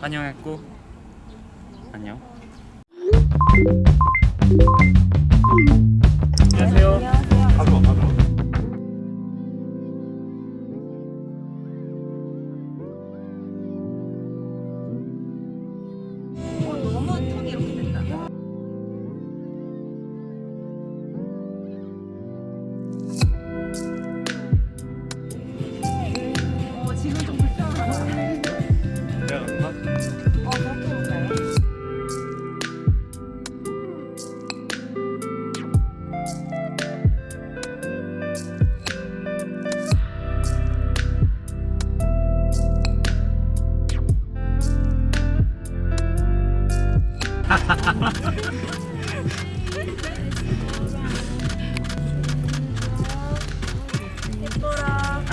환영했고 안녕. 안녕하세요. 가져 예뻐라.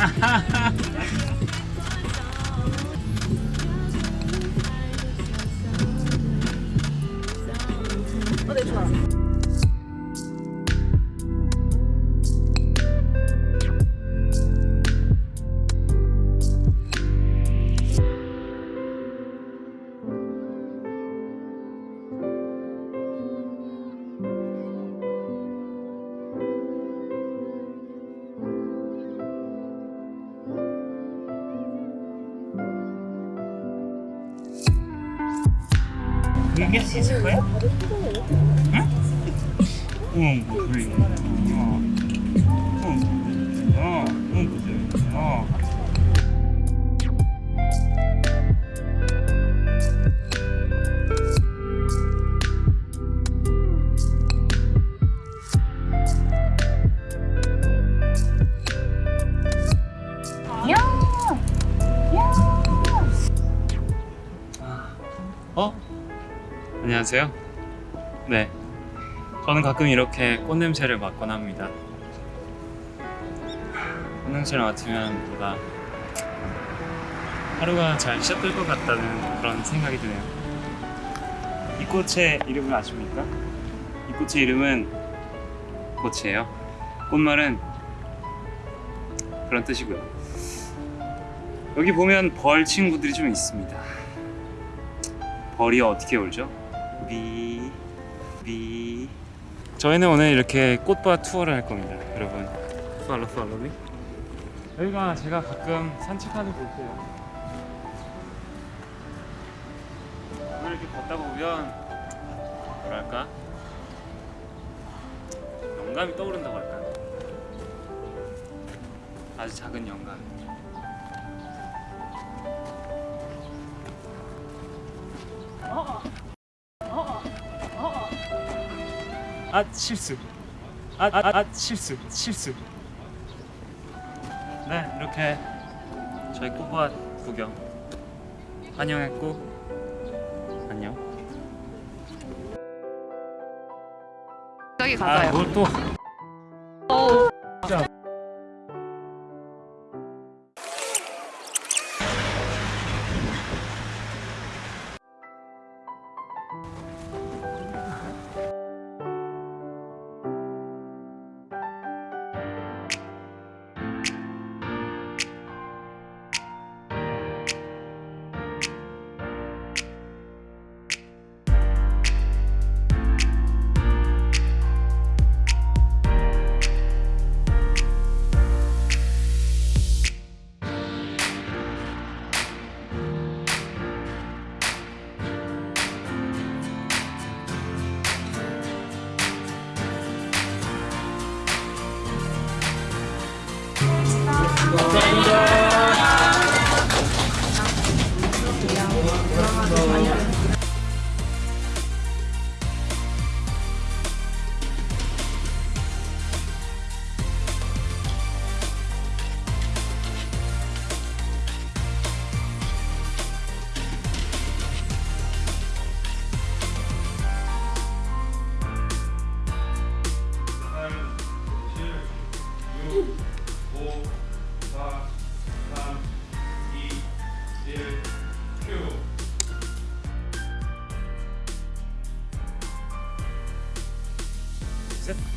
이게 있을 거야? 응? 응, 그래. 어. 응. 어, 응, 그래. 어. 어? 안녕하세요. 네. 저는 가끔 이렇게 꽃냄새를 맡곤 합니다. 꽃냄새를 맡으면 뭔가 하루가 잘 시작될 것 같다는 그런 생각이 드네요. 이 꽃의 이름을 아십니까? 이 꽃의 이름은 꽃이에요. 꽃말은 그런 뜻이고요. 여기 보면 벌 친구들이 좀 있습니다. 벌이 어떻게 울죠? 비, 비. 저희는 오늘 이렇게 꽃밭 투어를 할 겁니다, 여러분. 팔로 팔로 미. 여기가 제가 가끔 산책하는 곳이에요. 오늘 이렇게 걷다 보면 뭐랄까 영감이 떠오른다고 할까요? 아주 작은 영감. 아 실수. 아, 아, 아 실수. 실수. 네 이렇게 저희 꽃밭 구경 환영했고 안녕. 저기 가봐요. 아 뭘또 Exit.